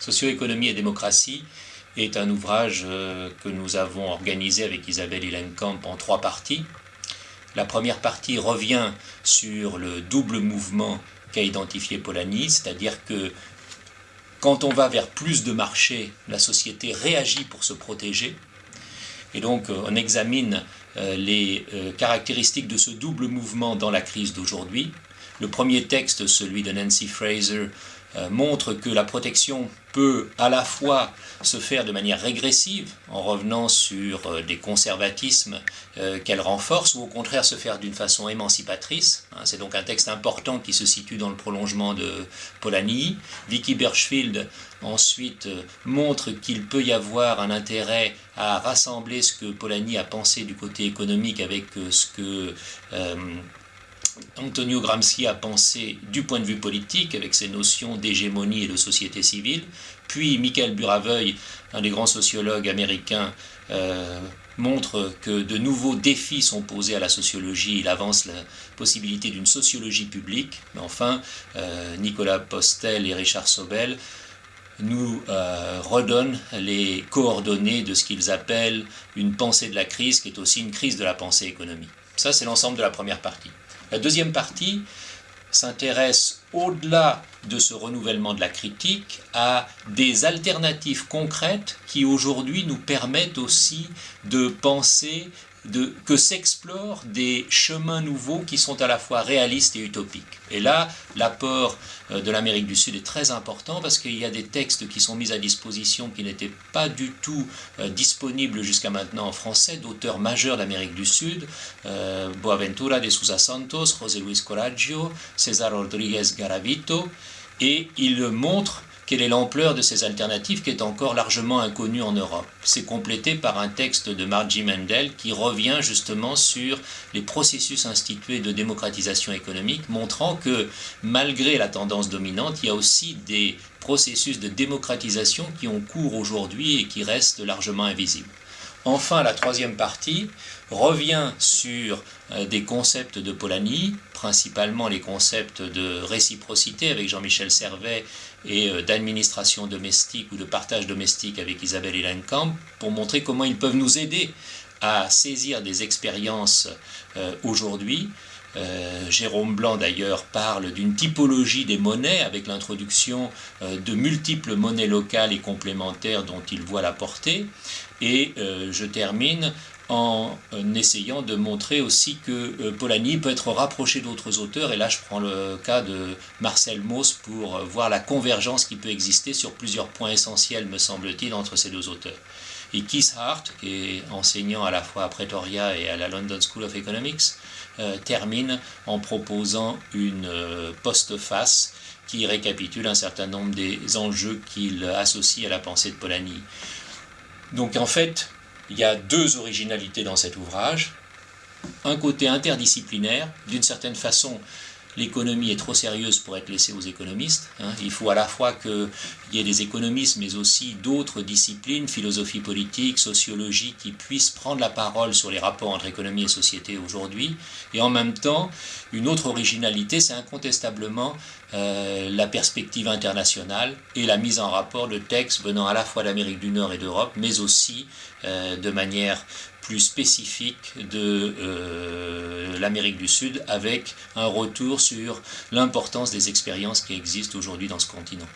Socio-économie et démocratie est un ouvrage euh, que nous avons organisé avec Isabelle Hillenkamp en trois parties. La première partie revient sur le double mouvement qu'a identifié Polanyi, c'est-à-dire que quand on va vers plus de marché, la société réagit pour se protéger. Et donc euh, on examine euh, les caractéristiques de ce double mouvement dans la crise d'aujourd'hui. Le premier texte, celui de Nancy Fraser, montre que la protection peut à la fois se faire de manière régressive, en revenant sur euh, des conservatismes euh, qu'elle renforce, ou au contraire se faire d'une façon émancipatrice. Hein, c'est donc un texte important qui se situe dans le prolongement de Polanyi. Vicky Birchfield ensuite montre qu'il peut y avoir un intérêt à rassembler ce que Polanyi a pensé du côté économique avec ce que Antonio Gramsci a pensé du point de vue politique avec ses notions d'hégémonie et de société civile, puis Michael Buraveuil, un des grands sociologues américains, euh, montre que de nouveaux défis sont posés à la sociologie, il avance la possibilité d'une sociologie publique, mais enfin euh, Nicolas Postel et Richard Sobel nous euh, redonnent les coordonnées de ce qu'ils appellent une pensée de la crise, qui est aussi une crise de la pensée économique. Ça, c'est l'ensemble de la première partie. La deuxième partie s'intéresse au-delà de ce renouvellement de la critique à des alternatives concrètes qui aujourd'hui nous permettent aussi de penser que s'explorent des chemins nouveaux qui sont à la fois réalistes et utopiques. Et là, l'apport euh, de l'Amérique du Sud est très important parce qu'il y a des textes qui sont mis à disposition qui n'étaient pas du tout euh, disponibles jusqu'à maintenant en français, d'auteurs majeurs d'Amérique du Sud, euh, Boaventura de Sousa Santos, José Luis Coraggio, César Rodríguez Garavito, et ils montrent quelle est l'ampleur de ces alternatives qui est encore largement inconnue en Europe? C'est complété par un texte de Margie Mendel qui revient justement sur les processus institués de démocratisation économique, montrant que malgré la tendance dominante, il y a aussi des processus de démocratisation qui ont cours aujourd'hui et qui restent largement invisibles. Enfin, la troisième partie revient sur euh, des concepts de Polanyi, principalement les concepts de réciprocité avec Jean-Michel Servet et euh, d'administration domestique ou de partage domestique avec Isabelle Hillenkamp, pour montrer comment ils peuvent nous aider à saisir des expériences euh. Jérôme Blanc d'ailleurs parle d'une typologie des monnaies avec l'introduction de multiples monnaies locales et complémentaires dont il voit la portée. Et je termine en essayant de montrer aussi que euh, Polanyi peut être rapproché d'autres auteurs, et là je prends le cas de Marcel Mauss pour euh, voir la convergence qui peut exister sur plusieurs points essentiels, me semble-t-il, entre ces deux auteurs. Et Keith Hart, qui est enseignant à la fois à Pretoria et à la London School of Economics, euh, termine en proposant une postface qui récapitule un certain nombre des enjeux qu'il associe à la pensée de Polanyi. Donc en fait, il y a deux originalités dans cet ouvrage. Un côté interdisciplinaire, d'une certaine façon, l'économie est trop sérieuse pour être laissée aux économistes. Hein. Il faut à la fois qu'il y ait des économistes, mais aussi d'autres disciplines, philosophie politique, sociologie, qui puissent prendre la parole sur les rapports entre économie et société aujourd'hui. Et en même temps, une autre originalité, c'est incontestablement euh, la perspective internationale et la mise en rapport de textes venant à la fois d'Amérique du Nord et d'Europe, mais aussi euh, de manière plus spécifique de euh, l'Amérique du Sud avec un retour sur l'importance des expériences qui existent aujourd'hui dans ce continent.